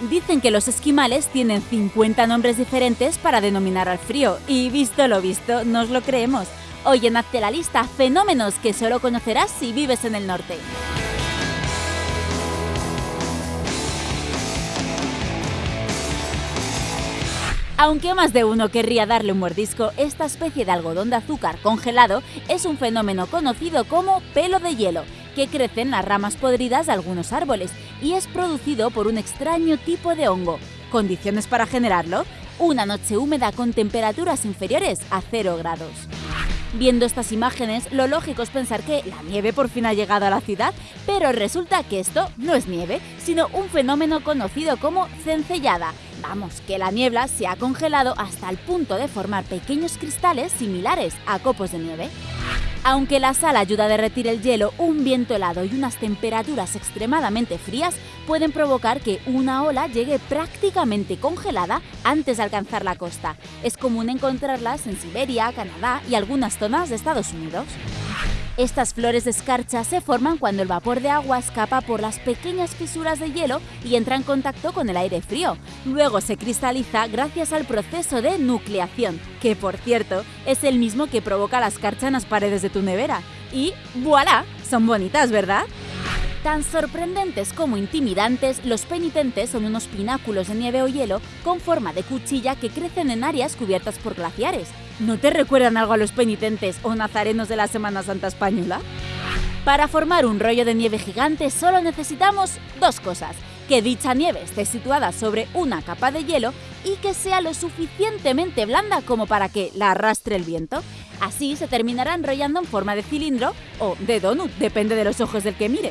Dicen que los esquimales tienen 50 nombres diferentes para denominar al frío, y visto lo visto, nos lo creemos. Hoy en Hazte la lista fenómenos que solo conocerás si vives en el norte. Aunque más de uno querría darle un mordisco, esta especie de algodón de azúcar congelado es un fenómeno conocido como pelo de hielo, que crece en las ramas podridas de algunos árboles y es producido por un extraño tipo de hongo. ¿Condiciones para generarlo? Una noche húmeda con temperaturas inferiores a 0 grados. Viendo estas imágenes, lo lógico es pensar que la nieve por fin ha llegado a la ciudad, pero resulta que esto no es nieve, sino un fenómeno conocido como cencellada. Vamos, que la niebla se ha congelado hasta el punto de formar pequeños cristales similares a copos de nieve. Aunque la sal ayuda a derretir el hielo, un viento helado y unas temperaturas extremadamente frías pueden provocar que una ola llegue prácticamente congelada antes de alcanzar la costa. Es común encontrarlas en Siberia, Canadá y algunas zonas de Estados Unidos. Estas flores de escarcha se forman cuando el vapor de agua escapa por las pequeñas fisuras de hielo y entra en contacto con el aire frío. Luego se cristaliza gracias al proceso de nucleación, que por cierto es el mismo que provoca la escarcha en las paredes de tu nevera. Y voilà, son bonitas, ¿verdad? Tan sorprendentes como intimidantes, los penitentes son unos pináculos de nieve o hielo con forma de cuchilla que crecen en áreas cubiertas por glaciares. ¿No te recuerdan algo a los penitentes o nazarenos de la Semana Santa Española? Para formar un rollo de nieve gigante solo necesitamos dos cosas. Que dicha nieve esté situada sobre una capa de hielo y que sea lo suficientemente blanda como para que la arrastre el viento. Así se terminará enrollando en forma de cilindro o de donut, depende de los ojos del que mire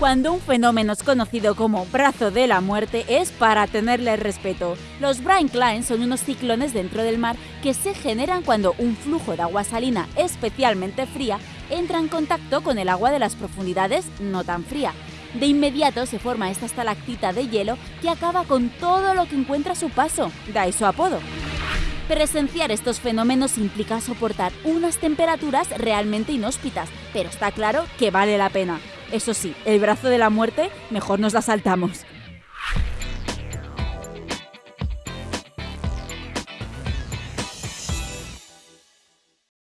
cuando un fenómeno es conocido como brazo de la muerte es para tenerle respeto. Los brine son unos ciclones dentro del mar que se generan cuando un flujo de agua salina especialmente fría entra en contacto con el agua de las profundidades no tan fría. De inmediato se forma esta estalactita de hielo que acaba con todo lo que encuentra su paso, da su apodo. Presenciar estos fenómenos implica soportar unas temperaturas realmente inhóspitas, pero está claro que vale la pena. Eso sí, el brazo de la muerte mejor nos la saltamos.